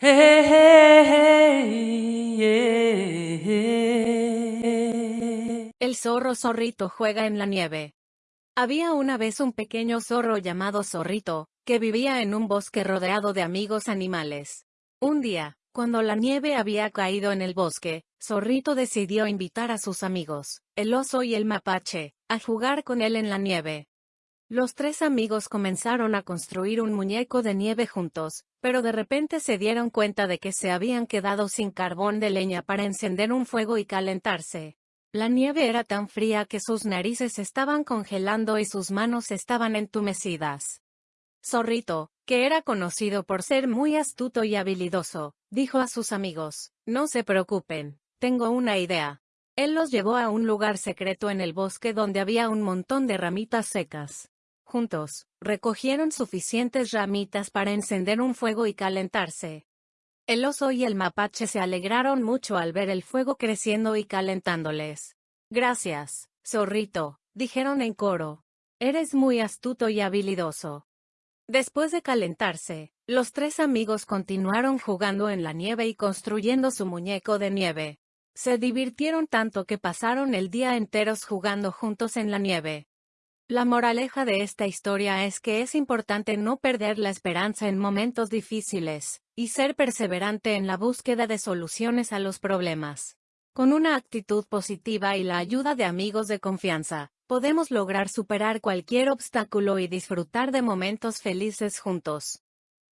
El zorro zorrito juega en la nieve. Había una vez un pequeño zorro llamado Zorrito, que vivía en un bosque rodeado de amigos animales. Un día, cuando la nieve había caído en el bosque, Zorrito decidió invitar a sus amigos, el oso y el mapache, a jugar con él en la nieve. Los tres amigos comenzaron a construir un muñeco de nieve juntos, pero de repente se dieron cuenta de que se habían quedado sin carbón de leña para encender un fuego y calentarse. La nieve era tan fría que sus narices estaban congelando y sus manos estaban entumecidas. Zorrito, que era conocido por ser muy astuto y habilidoso, dijo a sus amigos, no se preocupen, tengo una idea. Él los llevó a un lugar secreto en el bosque donde había un montón de ramitas secas. Juntos, recogieron suficientes ramitas para encender un fuego y calentarse. El oso y el mapache se alegraron mucho al ver el fuego creciendo y calentándoles. Gracias, zorrito, dijeron en coro. Eres muy astuto y habilidoso. Después de calentarse, los tres amigos continuaron jugando en la nieve y construyendo su muñeco de nieve. Se divirtieron tanto que pasaron el día enteros jugando juntos en la nieve. La moraleja de esta historia es que es importante no perder la esperanza en momentos difíciles, y ser perseverante en la búsqueda de soluciones a los problemas. Con una actitud positiva y la ayuda de amigos de confianza, podemos lograr superar cualquier obstáculo y disfrutar de momentos felices juntos.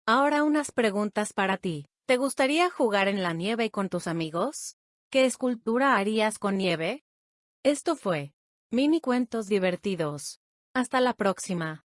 Ahora unas preguntas para ti. ¿Te gustaría jugar en la nieve con tus amigos? ¿Qué escultura harías con nieve? Esto fue Mini Cuentos Divertidos. Hasta la próxima.